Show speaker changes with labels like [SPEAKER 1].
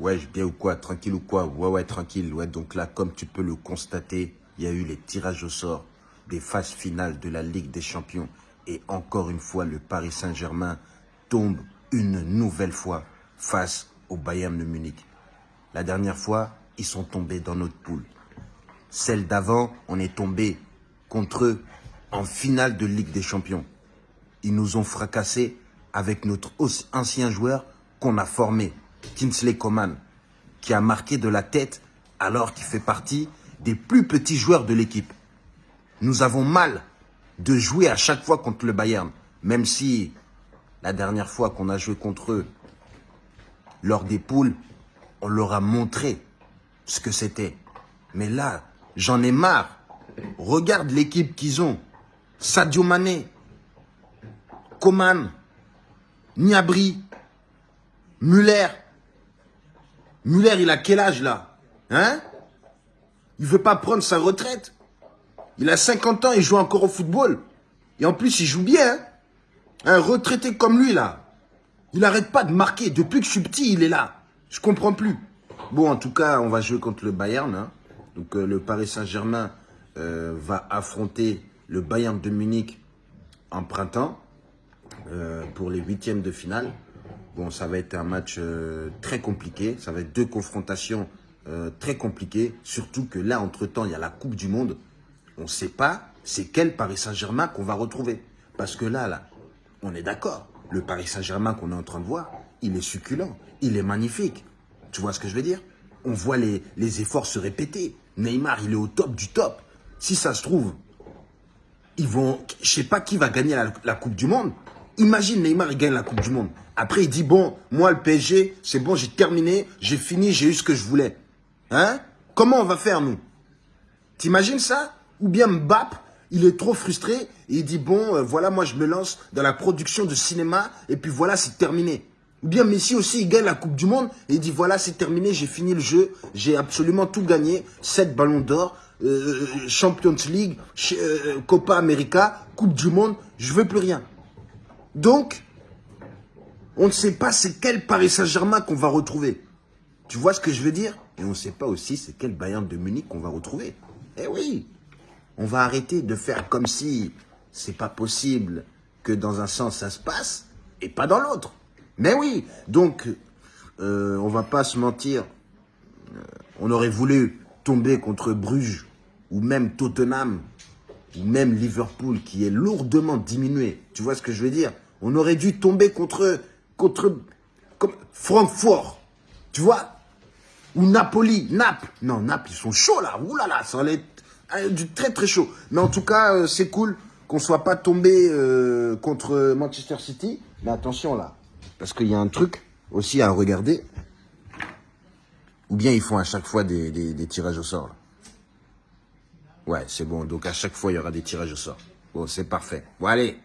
[SPEAKER 1] Ouais, bien ou quoi Tranquille ou quoi? Ouais, ouais, tranquille. Ouais, donc là, comme tu peux le constater, il y a eu les tirages au sort des phases finales de la Ligue des Champions. Et encore une fois, le Paris Saint-Germain tombe une nouvelle fois face au Bayern de Munich. La dernière fois, ils sont tombés dans notre poule. Celle d'avant, on est tombé contre eux en finale de Ligue des Champions. Ils nous ont fracassés avec notre ancien joueur qu'on a formé, Kinsley Coman, qui a marqué de la tête alors qu'il fait partie des plus petits joueurs de l'équipe. Nous avons mal de jouer à chaque fois contre le Bayern, même si la dernière fois qu'on a joué contre eux, lors des poules, on leur a montré ce que c'était. Mais là, j'en ai marre. Regarde l'équipe qu'ils ont. Sadio Mané, Coman, Niabri, Muller. Muller, il a quel âge là? Hein? Il veut pas prendre sa retraite. Il a 50 ans, il joue encore au football. Et en plus, il joue bien. Hein. Un retraité comme lui là. Il n'arrête pas de marquer. Depuis que je suis petit, il est là. Je comprends plus. Bon, en tout cas, on va jouer contre le Bayern. Hein. Donc, euh, le Paris Saint-Germain euh, va affronter le Bayern de Munich en printemps euh, pour les huitièmes de finale. Bon, ça va être un match très compliqué. Ça va être deux confrontations très compliquées. Surtout que là, entre-temps, il y a la Coupe du Monde. On ne sait pas c'est quel Paris Saint-Germain qu'on va retrouver. Parce que là, là, on est d'accord. Le Paris Saint-Germain qu'on est en train de voir, il est succulent, il est magnifique. Tu vois ce que je veux dire? On voit les, efforts se répéter. Neymar, il est au top du top. Si ça se trouve, ils vont, je sais pas qui va gagner la, Coupe du Monde. Imagine Neymar, il gagne la Coupe du Monde. Après, il dit, bon, moi, le PSG, c'est bon, j'ai terminé, j'ai fini, j'ai eu ce que je voulais. Hein? Comment on va faire, nous? T'imagines ça? Ou bien Mbappé, il est trop frustré et il dit, bon, euh, voilà, moi, je me lance dans la production de cinéma et puis voilà, c'est terminé. Ou bien Messi aussi, il gagne la Coupe du Monde et il dit, voilà, c'est terminé, j'ai fini le jeu, j'ai absolument tout gagné, 7 ballons d'or, euh, Champions League, euh, Copa América, Coupe du Monde, je veux plus rien. Donc, on ne sait pas c'est quel Paris Saint-Germain qu'on va retrouver. Tu vois ce que je veux dire? Et on ne sait pas aussi c'est quel Bayern de Munich qu'on va retrouver. Eh oui On va arrêter de faire comme si c'est pas possible que dans un sens ça se passe et pas dans l'autre. Mais oui, donc, euh, on va pas se mentir, euh, on aurait voulu tomber contre Bruges, ou même Tottenham, ou même Liverpool, qui est lourdement diminué. Tu vois ce que je veux dire? On aurait dû tomber contre, contre comme Francfort, tu vois? Ou Napoli, Naples. Non, Naples, ils sont chauds là, Ouh là là, ça allait être euh, du très très chaud. Mais en tout cas, c'est cool qu'on soit pas tombé contre Manchester City. Mais attention là, parce qu'il y a un truc aussi à regarder. Ou bien ils font à chaque fois des, tirages au sort. Ouais, c'est bon. Donc à chaque fois, il y aura des tirages au sort. Bon, c'est parfait. Bon, allez.